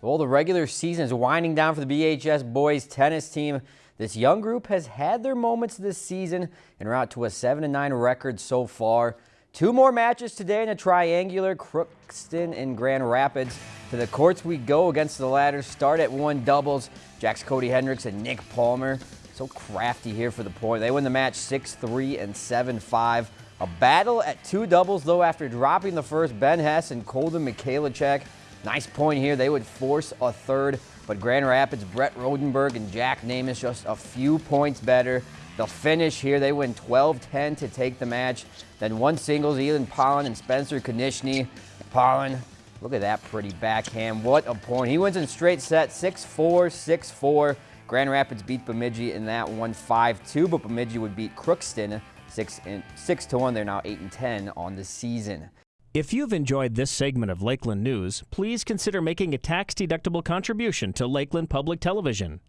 Well, the regular season is winding down for the BHS boys tennis team. This young group has had their moments this season and are out to a 7-9 record so far. Two more matches today in a triangular, Crookston and Grand Rapids. To the courts we go against the latter. Start at one doubles. Jack's Cody Hendricks and Nick Palmer. So crafty here for the point. They win the match 6-3 and 7-5. A battle at two doubles, though, after dropping the first, Ben Hess and Colden Mikhailicek Nice point here. They would force a third, but Grand Rapids, Brett Rodenberg and Jack Namath just a few points better. They'll finish here. They win 12-10 to take the match. Then one singles, Elon Pollen and Spencer Konishny. Pollen, look at that pretty backhand. What a point. He wins in straight set, 6-4, 6-4. Grand Rapids beat Bemidji in that one 5-2, but Bemidji would beat Crookston 6-1. They're now 8-10 on the season. If you've enjoyed this segment of Lakeland News, please consider making a tax-deductible contribution to Lakeland Public Television.